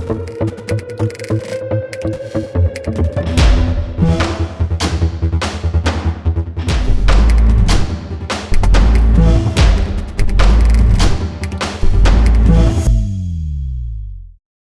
you